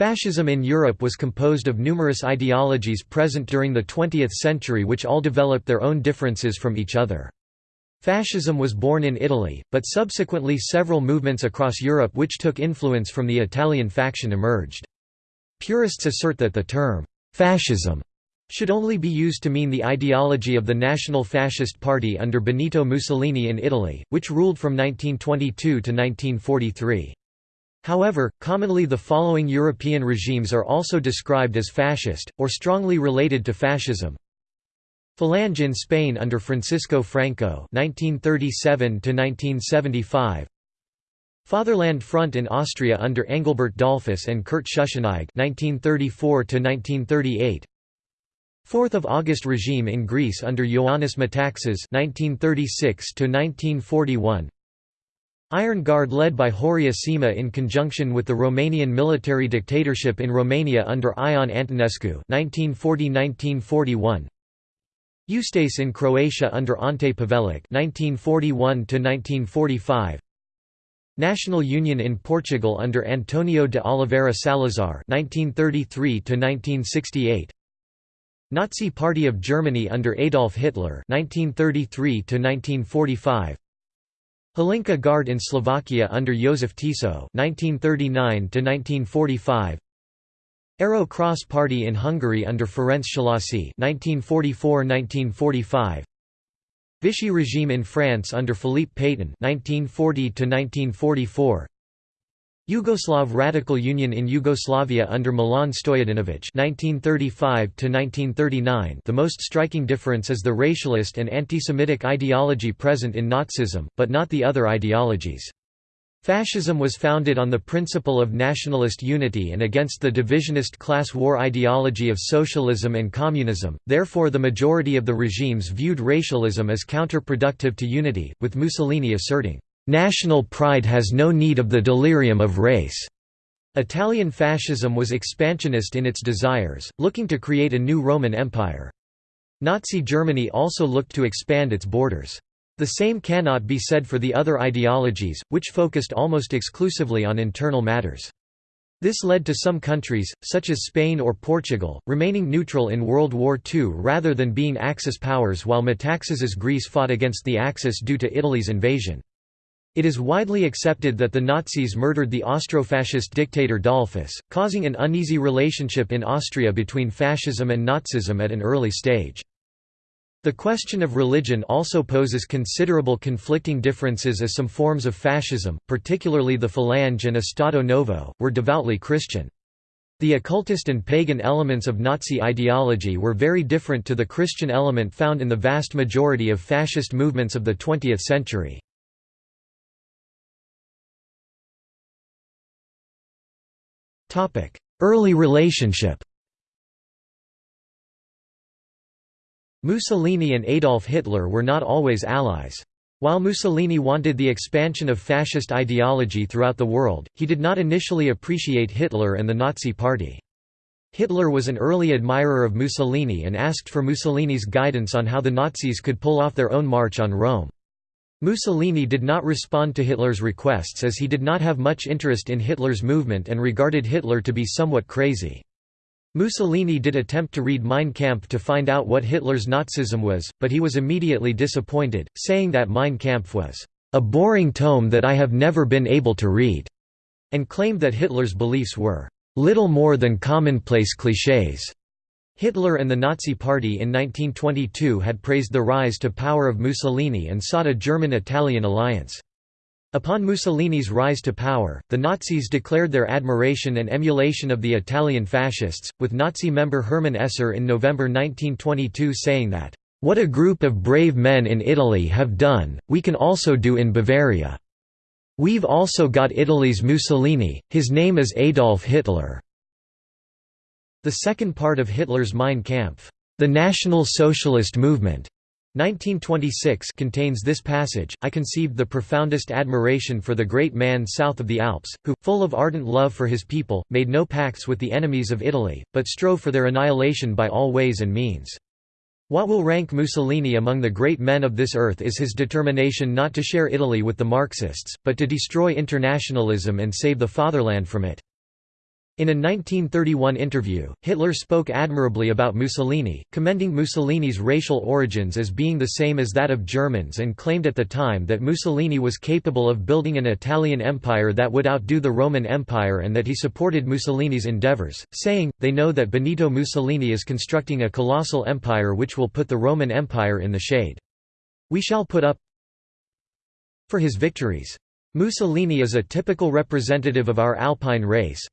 Fascism in Europe was composed of numerous ideologies present during the 20th century which all developed their own differences from each other. Fascism was born in Italy, but subsequently several movements across Europe which took influence from the Italian faction emerged. Purists assert that the term, "'fascism' should only be used to mean the ideology of the National Fascist Party under Benito Mussolini in Italy, which ruled from 1922 to 1943. However, commonly the following European regimes are also described as fascist, or strongly related to fascism. Falange in Spain under Francisco Franco 1937 Fatherland Front in Austria under Engelbert Dollfuss and Kurt Schuschnigg 1934 1938 4th of August regime in Greece under Ioannis Metaxas 1936 1941 Iron Guard led by Horia Sima in conjunction with the Romanian military dictatorship in Romania under Ion Antonescu 1940–1941 Ustase in Croatia under Ante Pavelic 1941–1945 National Union in Portugal under Antonio de Oliveira Salazar 1933 1968 Nazi Party of Germany under Adolf Hitler 1933 1945 Hlinka Guard in Slovakia under Josef Tiso 1939 1945 Arrow Cross Party in Hungary under Ferenc Szalasi 1944–1945 Vichy regime in France under Philippe Pétain 1940–1944 Yugoslav Radical Union in Yugoslavia under Milan Stojadinovic 1935–1939 The most striking difference is the racialist and anti-Semitic ideology present in Nazism, but not the other ideologies. Fascism was founded on the principle of nationalist unity and against the divisionist class war ideology of socialism and communism, therefore the majority of the regimes viewed racialism as counterproductive to unity, with Mussolini asserting, "...national pride has no need of the delirium of race." Italian fascism was expansionist in its desires, looking to create a new Roman Empire. Nazi Germany also looked to expand its borders. The same cannot be said for the other ideologies, which focused almost exclusively on internal matters. This led to some countries, such as Spain or Portugal, remaining neutral in World War II rather than being Axis powers while Metaxas's Greece fought against the Axis due to Italy's invasion. It is widely accepted that the Nazis murdered the Austrofascist dictator Dollfuss, causing an uneasy relationship in Austria between fascism and Nazism at an early stage. The question of religion also poses considerable conflicting differences as some forms of fascism, particularly the Falange and Estado Novo, were devoutly Christian. The occultist and pagan elements of Nazi ideology were very different to the Christian element found in the vast majority of fascist movements of the 20th century. Early relationship Mussolini and Adolf Hitler were not always allies. While Mussolini wanted the expansion of fascist ideology throughout the world, he did not initially appreciate Hitler and the Nazi Party. Hitler was an early admirer of Mussolini and asked for Mussolini's guidance on how the Nazis could pull off their own march on Rome. Mussolini did not respond to Hitler's requests as he did not have much interest in Hitler's movement and regarded Hitler to be somewhat crazy. Mussolini did attempt to read Mein Kampf to find out what Hitler's Nazism was, but he was immediately disappointed, saying that Mein Kampf was a boring tome that I have never been able to read, and claimed that Hitler's beliefs were little more than commonplace clichés. Hitler and the Nazi Party in 1922 had praised the rise to power of Mussolini and sought a German-Italian alliance. Upon Mussolini's rise to power, the Nazis declared their admiration and emulation of the Italian fascists, with Nazi member Hermann Esser in November 1922 saying that, "...what a group of brave men in Italy have done, we can also do in Bavaria. We've also got Italy's Mussolini, his name is Adolf Hitler." The second part of Hitler's Mein Kampf, the National Socialist Movement, 1926 contains this passage, I conceived the profoundest admiration for the great man south of the Alps, who, full of ardent love for his people, made no pacts with the enemies of Italy, but strove for their annihilation by all ways and means. What will rank Mussolini among the great men of this earth is his determination not to share Italy with the Marxists, but to destroy internationalism and save the fatherland from it. In a 1931 interview, Hitler spoke admirably about Mussolini, commending Mussolini's racial origins as being the same as that of Germans and claimed at the time that Mussolini was capable of building an Italian empire that would outdo the Roman Empire and that he supported Mussolini's endeavors, saying, they know that Benito Mussolini is constructing a colossal empire which will put the Roman Empire in the shade. We shall put up for his victories. Mussolini is a typical representative of our Alpine race,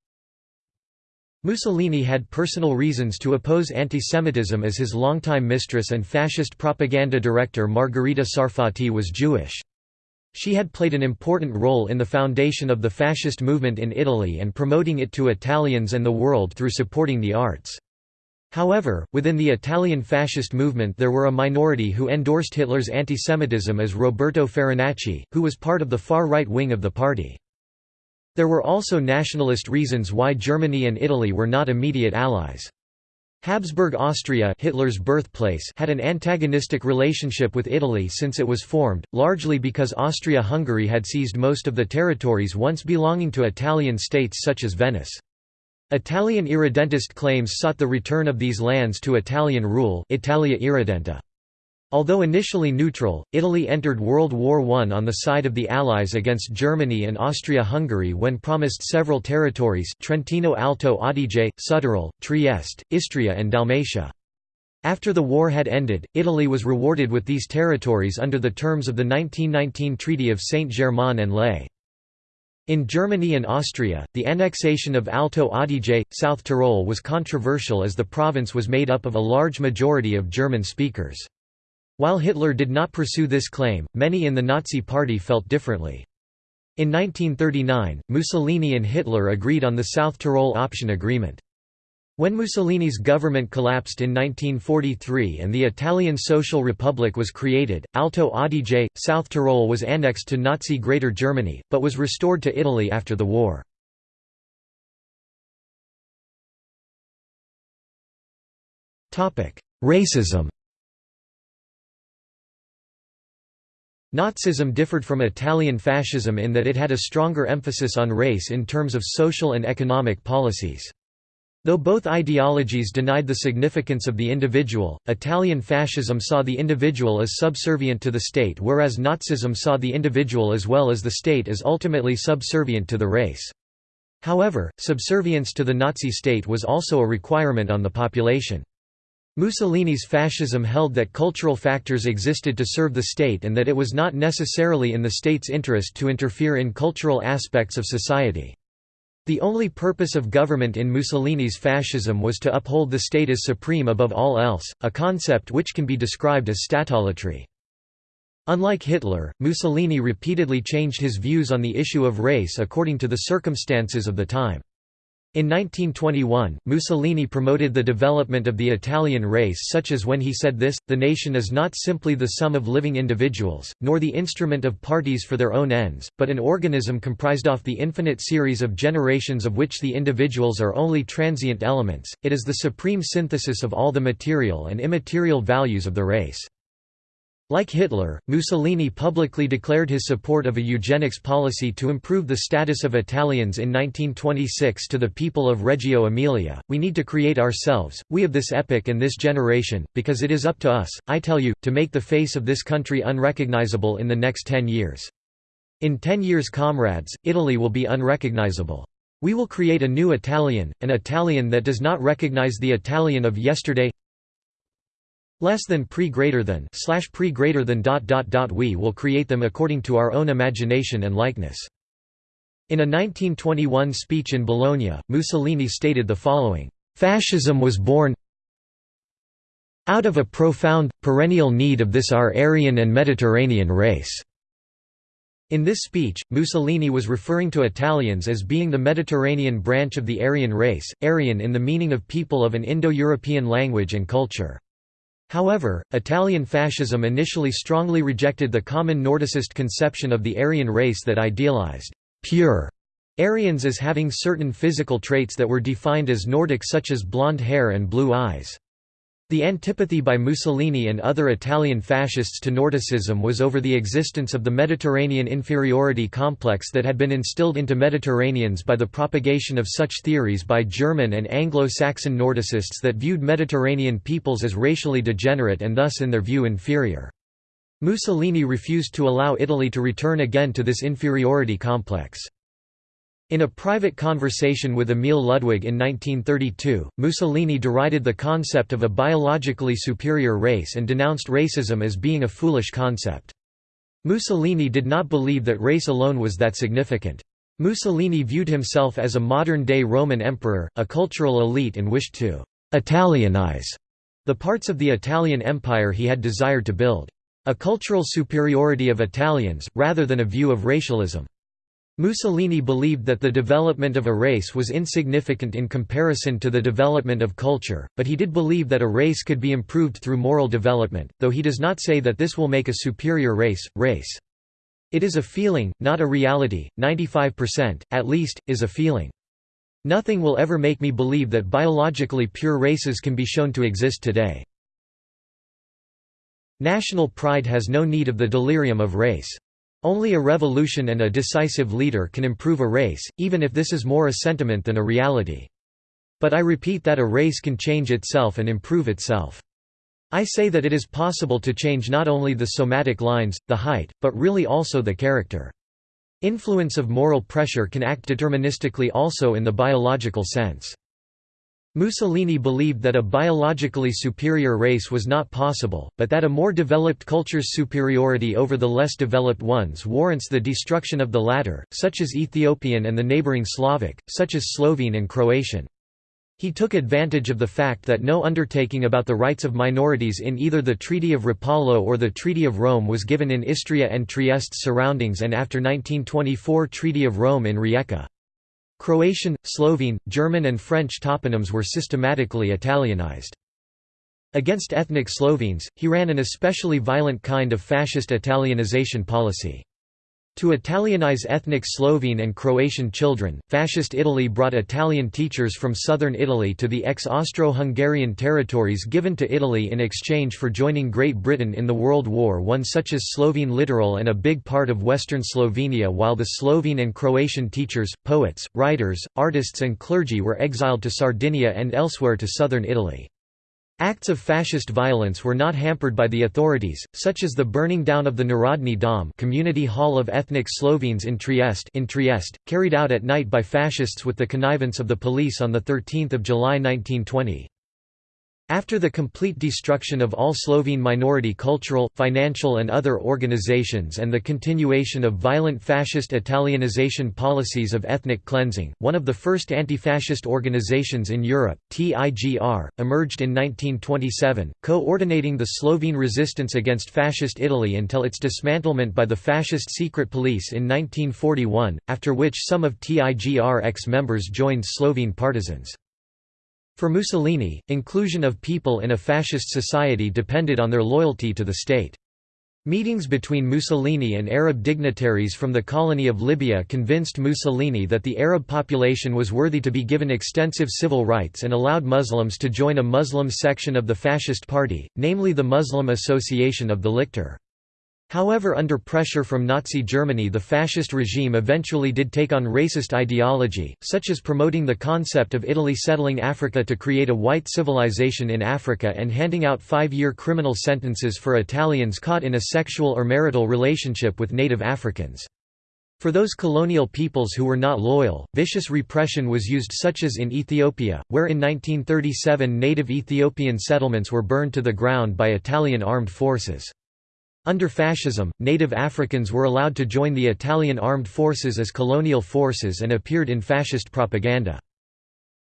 Mussolini had personal reasons to oppose antisemitism as his longtime mistress and fascist propaganda director Margherita Sarfatti was Jewish. She had played an important role in the foundation of the fascist movement in Italy and promoting it to Italians and the world through supporting the arts. However, within the Italian fascist movement there were a minority who endorsed Hitler's antisemitism as Roberto Farinacci, who was part of the far-right wing of the party. There were also nationalist reasons why Germany and Italy were not immediate allies. Habsburg Austria Hitler's birthplace had an antagonistic relationship with Italy since it was formed, largely because Austria-Hungary had seized most of the territories once belonging to Italian states such as Venice. Italian irredentist claims sought the return of these lands to Italian rule Italia Irredenta. Although initially neutral, Italy entered World War I on the side of the Allies against Germany and Austria-Hungary when promised several territories Trentino Alto Adige, Südtirol, Trieste, Istria and Dalmatia. After the war had ended, Italy was rewarded with these territories under the terms of the 1919 Treaty of Saint-Germain-en-Laye. In Germany and Austria, the annexation of Alto Adige, South Tyrol was controversial as the province was made up of a large majority of German speakers. While Hitler did not pursue this claim, many in the Nazi Party felt differently. In 1939, Mussolini and Hitler agreed on the South Tyrol Option Agreement. When Mussolini's government collapsed in 1943 and the Italian Social Republic was created, Alto Adige, South Tyrol was annexed to Nazi Greater Germany, but was restored to Italy after the war. Racism Nazism differed from Italian fascism in that it had a stronger emphasis on race in terms of social and economic policies. Though both ideologies denied the significance of the individual, Italian fascism saw the individual as subservient to the state whereas Nazism saw the individual as well as the state as ultimately subservient to the race. However, subservience to the Nazi state was also a requirement on the population. Mussolini's fascism held that cultural factors existed to serve the state and that it was not necessarily in the state's interest to interfere in cultural aspects of society. The only purpose of government in Mussolini's fascism was to uphold the state as supreme above all else, a concept which can be described as statolatry. Unlike Hitler, Mussolini repeatedly changed his views on the issue of race according to the circumstances of the time. In 1921, Mussolini promoted the development of the Italian race such as when he said this, the nation is not simply the sum of living individuals, nor the instrument of parties for their own ends, but an organism comprised of the infinite series of generations of which the individuals are only transient elements, it is the supreme synthesis of all the material and immaterial values of the race. Like Hitler, Mussolini publicly declared his support of a eugenics policy to improve the status of Italians in 1926 to the people of Reggio Emilia. We need to create ourselves, we of this epoch and this generation, because it is up to us, I tell you, to make the face of this country unrecognizable in the next ten years. In ten years, comrades, Italy will be unrecognizable. We will create a new Italian, an Italian that does not recognize the Italian of yesterday less than pre greater than slash pre greater than dot dot dot we will create them according to our own imagination and likeness. In a 1921 speech in Bologna, Mussolini stated the following, "Fascism was born out of a profound, perennial need of this our Aryan and Mediterranean race." In this speech, Mussolini was referring to Italians as being the Mediterranean branch of the Aryan race, Aryan in the meaning of people of an Indo-European language and culture. However, Italian fascism initially strongly rejected the common Nordicist conception of the Aryan race that idealized pure Aryans as having certain physical traits that were defined as Nordic such as blonde hair and blue eyes. The antipathy by Mussolini and other Italian fascists to Nordicism was over the existence of the Mediterranean inferiority complex that had been instilled into Mediterraneans by the propagation of such theories by German and Anglo-Saxon Nordicists that viewed Mediterranean peoples as racially degenerate and thus in their view inferior. Mussolini refused to allow Italy to return again to this inferiority complex. In a private conversation with Emil Ludwig in 1932, Mussolini derided the concept of a biologically superior race and denounced racism as being a foolish concept. Mussolini did not believe that race alone was that significant. Mussolini viewed himself as a modern-day Roman emperor, a cultural elite and wished to «Italianize» the parts of the Italian Empire he had desired to build. A cultural superiority of Italians, rather than a view of racialism. Mussolini believed that the development of a race was insignificant in comparison to the development of culture, but he did believe that a race could be improved through moral development, though he does not say that this will make a superior race, race. It is a feeling, not a reality, 95%, at least, is a feeling. Nothing will ever make me believe that biologically pure races can be shown to exist today. National pride has no need of the delirium of race. Only a revolution and a decisive leader can improve a race, even if this is more a sentiment than a reality. But I repeat that a race can change itself and improve itself. I say that it is possible to change not only the somatic lines, the height, but really also the character. Influence of moral pressure can act deterministically also in the biological sense. Mussolini believed that a biologically superior race was not possible, but that a more developed culture's superiority over the less developed ones warrants the destruction of the latter, such as Ethiopian and the neighboring Slavic, such as Slovene and Croatian. He took advantage of the fact that no undertaking about the rights of minorities in either the Treaty of Rapallo or the Treaty of Rome was given in Istria and Trieste's surroundings and after 1924 Treaty of Rome in Rijeka. Croatian, Slovene, German and French toponyms were systematically Italianized. Against ethnic Slovenes, he ran an especially violent kind of fascist Italianization policy. To Italianize ethnic Slovene and Croatian children, Fascist Italy brought Italian teachers from southern Italy to the ex-Austro-Hungarian territories given to Italy in exchange for joining Great Britain in the World War I such as Slovene littoral and a big part of western Slovenia while the Slovene and Croatian teachers, poets, writers, artists and clergy were exiled to Sardinia and elsewhere to southern Italy. Acts of fascist violence were not hampered by the authorities, such as the burning down of the Narodni Dom community hall of ethnic Slovenes in Trieste, in Trieste carried out at night by fascists with the connivance of the police on 13 July 1920. After the complete destruction of all Slovene minority cultural, financial and other organizations and the continuation of violent fascist Italianization policies of ethnic cleansing, one of the first anti-fascist organizations in Europe, TIGR, emerged in 1927, coordinating the Slovene resistance against fascist Italy until its dismantlement by the fascist secret police in 1941, after which some of TIGR ex-members joined Slovene partisans. For Mussolini, inclusion of people in a fascist society depended on their loyalty to the state. Meetings between Mussolini and Arab dignitaries from the colony of Libya convinced Mussolini that the Arab population was worthy to be given extensive civil rights and allowed Muslims to join a Muslim section of the fascist party, namely the Muslim Association of the Lictor. However under pressure from Nazi Germany the fascist regime eventually did take on racist ideology, such as promoting the concept of Italy settling Africa to create a white civilization in Africa and handing out five-year criminal sentences for Italians caught in a sexual or marital relationship with native Africans. For those colonial peoples who were not loyal, vicious repression was used such as in Ethiopia, where in 1937 native Ethiopian settlements were burned to the ground by Italian armed forces. Under fascism, native Africans were allowed to join the Italian armed forces as colonial forces and appeared in fascist propaganda.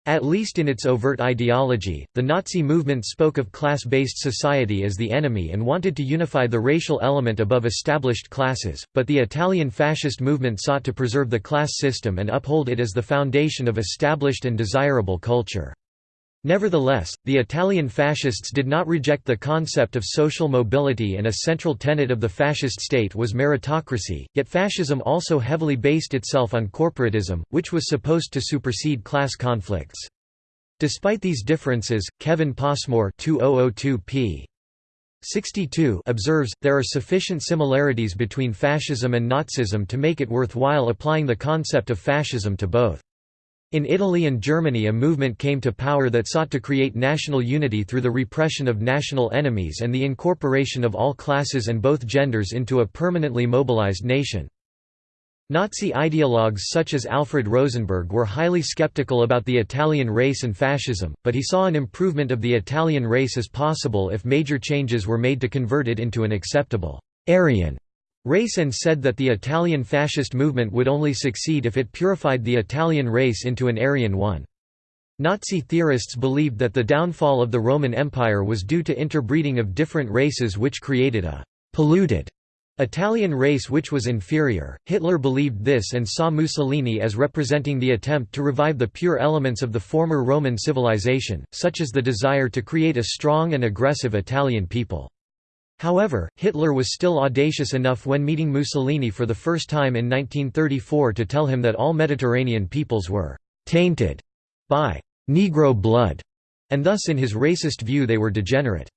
At least in its overt ideology, the Nazi movement spoke of class-based society as the enemy and wanted to unify the racial element above established classes, but the Italian fascist movement sought to preserve the class system and uphold it as the foundation of established and desirable culture. Nevertheless, the Italian fascists did not reject the concept of social mobility and a central tenet of the fascist state was meritocracy, yet fascism also heavily based itself on corporatism, which was supposed to supersede class conflicts. Despite these differences, Kevin Passmore 2002 p. 62 observes, there are sufficient similarities between fascism and Nazism to make it worthwhile applying the concept of fascism to both. In Italy and Germany a movement came to power that sought to create national unity through the repression of national enemies and the incorporation of all classes and both genders into a permanently mobilized nation. Nazi ideologues such as Alfred Rosenberg were highly skeptical about the Italian race and fascism, but he saw an improvement of the Italian race as possible if major changes were made to convert it into an acceptable Aryan race and said that the Italian fascist movement would only succeed if it purified the Italian race into an Aryan one. Nazi theorists believed that the downfall of the Roman Empire was due to interbreeding of different races which created a «polluted» Italian race which was inferior. Hitler believed this and saw Mussolini as representing the attempt to revive the pure elements of the former Roman civilization, such as the desire to create a strong and aggressive Italian people. However, Hitler was still audacious enough when meeting Mussolini for the first time in 1934 to tell him that all Mediterranean peoples were «tainted» by «Negro blood», and thus in his racist view they were degenerate.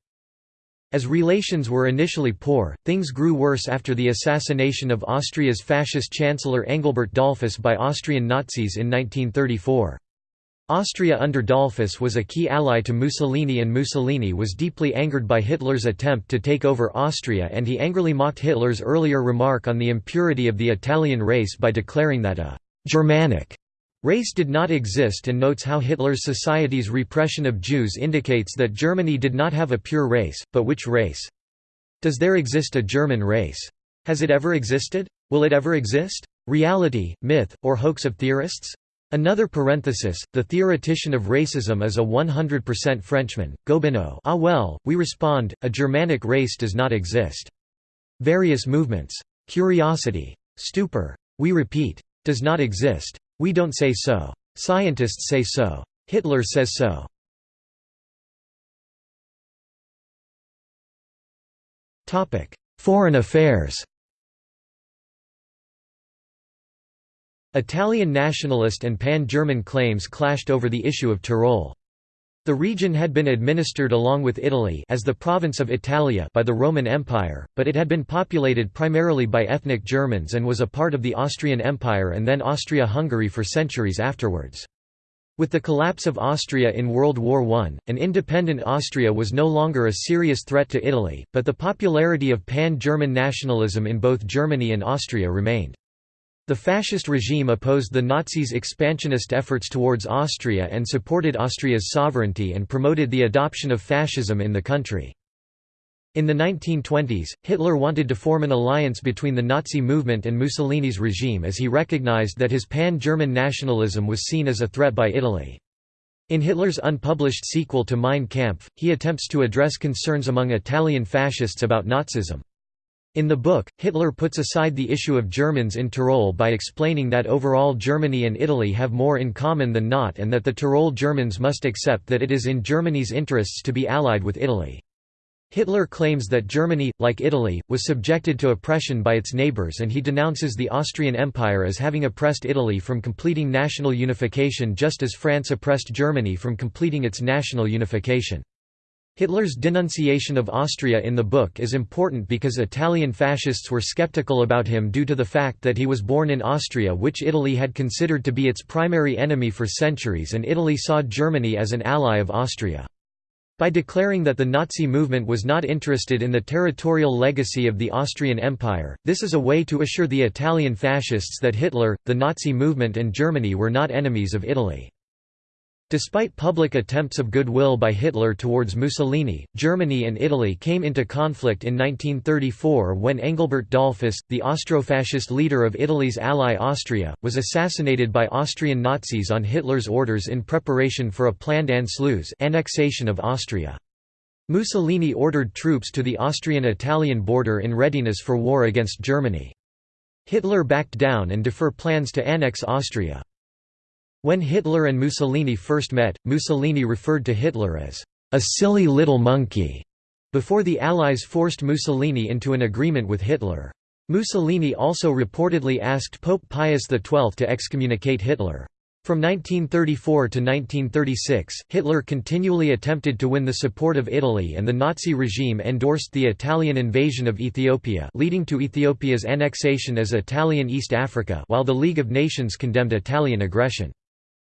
As relations were initially poor, things grew worse after the assassination of Austria's fascist chancellor Engelbert Dollfuss by Austrian Nazis in 1934. Austria under Dollfuss was a key ally to Mussolini and Mussolini was deeply angered by Hitler's attempt to take over Austria and he angrily mocked Hitler's earlier remark on the impurity of the Italian race by declaring that a «Germanic» race did not exist and notes how Hitler's society's repression of Jews indicates that Germany did not have a pure race, but which race? Does there exist a German race? Has it ever existed? Will it ever exist? Reality, myth, or hoax of theorists? Another parenthesis, the theoretician of racism is a 100% Frenchman, Gobineau ah well, we respond, a Germanic race does not exist. Various movements. Curiosity. Stupor. We repeat. Does not exist. We don't say so. Scientists say so. Hitler says so. Foreign affairs Italian nationalist and pan-German claims clashed over the issue of Tyrol. The region had been administered along with Italy as the province of Italia by the Roman Empire, but it had been populated primarily by ethnic Germans and was a part of the Austrian Empire and then Austria-Hungary for centuries afterwards. With the collapse of Austria in World War I, an independent Austria was no longer a serious threat to Italy, but the popularity of pan-German nationalism in both Germany and Austria remained. The fascist regime opposed the Nazis' expansionist efforts towards Austria and supported Austria's sovereignty and promoted the adoption of fascism in the country. In the 1920s, Hitler wanted to form an alliance between the Nazi movement and Mussolini's regime as he recognized that his pan-German nationalism was seen as a threat by Italy. In Hitler's unpublished sequel to Mein Kampf, he attempts to address concerns among Italian fascists about Nazism. In the book, Hitler puts aside the issue of Germans in Tyrol by explaining that overall Germany and Italy have more in common than not and that the Tyrol Germans must accept that it is in Germany's interests to be allied with Italy. Hitler claims that Germany, like Italy, was subjected to oppression by its neighbours and he denounces the Austrian Empire as having oppressed Italy from completing national unification just as France oppressed Germany from completing its national unification. Hitler's denunciation of Austria in the book is important because Italian fascists were skeptical about him due to the fact that he was born in Austria which Italy had considered to be its primary enemy for centuries and Italy saw Germany as an ally of Austria. By declaring that the Nazi movement was not interested in the territorial legacy of the Austrian Empire, this is a way to assure the Italian fascists that Hitler, the Nazi movement and Germany were not enemies of Italy. Despite public attempts of goodwill by Hitler towards Mussolini, Germany and Italy came into conflict in 1934 when Engelbert Dollfuss, the Austrofascist leader of Italy's ally Austria, was assassinated by Austrian Nazis on Hitler's orders in preparation for a planned Anschluss annexation of Austria. Mussolini ordered troops to the Austrian-Italian border in readiness for war against Germany. Hitler backed down and defer plans to annex Austria. When Hitler and Mussolini first met, Mussolini referred to Hitler as a silly little monkey, before the Allies forced Mussolini into an agreement with Hitler. Mussolini also reportedly asked Pope Pius XII to excommunicate Hitler. From 1934 to 1936, Hitler continually attempted to win the support of Italy and the Nazi regime endorsed the Italian invasion of Ethiopia leading to Ethiopia's annexation as Italian East Africa while the League of Nations condemned Italian aggression.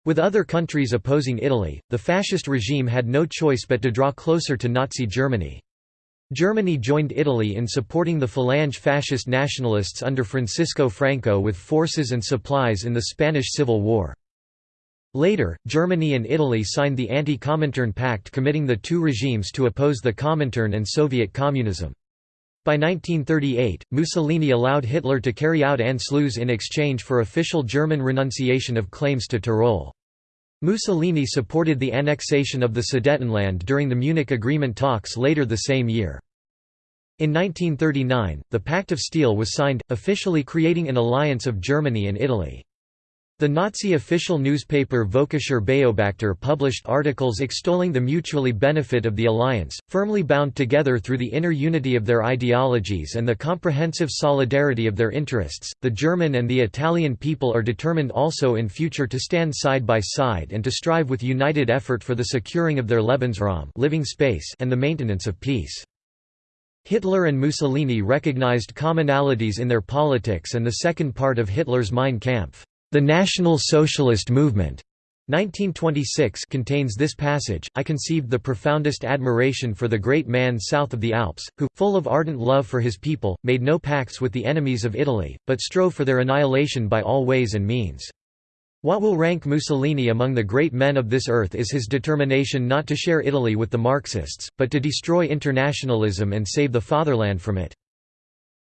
With other countries opposing Italy, the fascist regime had no choice but to draw closer to Nazi Germany. Germany joined Italy in supporting the Falange fascist nationalists under Francisco Franco with forces and supplies in the Spanish Civil War. Later, Germany and Italy signed the Anti-Comintern Pact committing the two regimes to oppose the Comintern and Soviet communism. By 1938, Mussolini allowed Hitler to carry out Anschluss in exchange for official German renunciation of claims to Tyrol. Mussolini supported the annexation of the Sudetenland during the Munich Agreement talks later the same year. In 1939, the Pact of Steel was signed, officially creating an alliance of Germany and Italy. The Nazi official newspaper Völkischer Beobachter published articles extolling the mutually benefit of the alliance, firmly bound together through the inner unity of their ideologies and the comprehensive solidarity of their interests. The German and the Italian people are determined also in future to stand side by side and to strive with united effort for the securing of their Lebensraum, living space, and the maintenance of peace. Hitler and Mussolini recognized commonalities in their politics and the second part of Hitler's Mein Kampf the National Socialist Movement 1926 contains this passage, I conceived the profoundest admiration for the great man south of the Alps, who, full of ardent love for his people, made no pacts with the enemies of Italy, but strove for their annihilation by all ways and means. What will rank Mussolini among the great men of this earth is his determination not to share Italy with the Marxists, but to destroy internationalism and save the fatherland from it.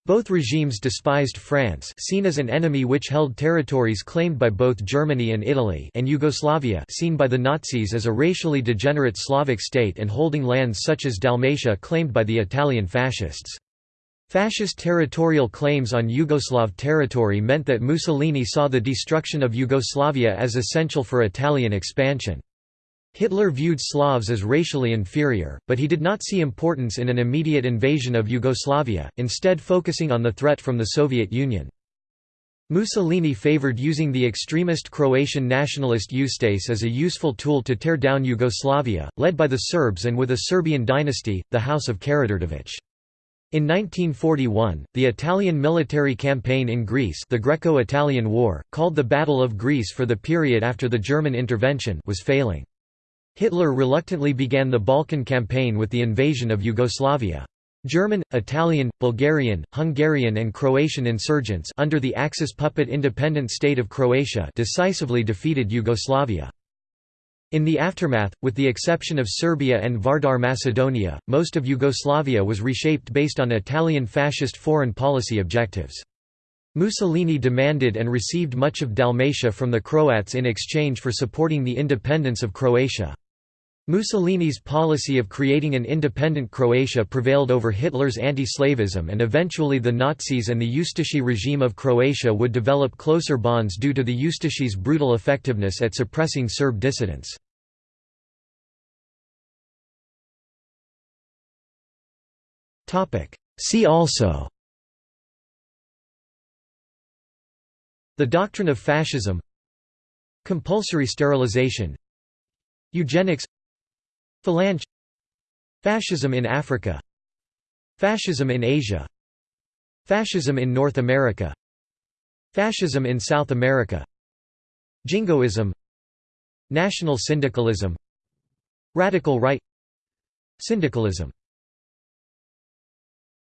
Both regimes despised France seen as an enemy which held territories claimed by both Germany and Italy and Yugoslavia seen by the Nazis as a racially degenerate Slavic state and holding lands such as Dalmatia claimed by the Italian fascists. Fascist territorial claims on Yugoslav territory meant that Mussolini saw the destruction of Yugoslavia as essential for Italian expansion. Hitler viewed Slavs as racially inferior, but he did not see importance in an immediate invasion of Yugoslavia, instead focusing on the threat from the Soviet Union. Mussolini favored using the extremist Croatian nationalist Ustaše as a useful tool to tear down Yugoslavia, led by the Serbs and with a Serbian dynasty, the House of Karađorđević. In 1941, the Italian military campaign in Greece the Greco-Italian War, called the Battle of Greece for the period after the German intervention was failing. Hitler reluctantly began the Balkan campaign with the invasion of Yugoslavia. German, Italian, Bulgarian, Hungarian and Croatian insurgents under the Axis puppet independent state of Croatia decisively defeated Yugoslavia. In the aftermath, with the exception of Serbia and Vardar Macedonia, most of Yugoslavia was reshaped based on Italian fascist foreign policy objectives. Mussolini demanded and received much of Dalmatia from the Croats in exchange for supporting the independence of Croatia. Mussolini's policy of creating an independent Croatia prevailed over Hitler's anti-slavism and eventually the Nazis and the Ustaše regime of Croatia would develop closer bonds due to the Ustaše's brutal effectiveness at suppressing Serb dissidents. See also The doctrine of fascism. Compulsory sterilization. Eugenics. Falange Fascism in Africa. Fascism in Asia. Fascism in North America. Fascism in South America. Jingoism. National syndicalism. Radical right. Syndicalism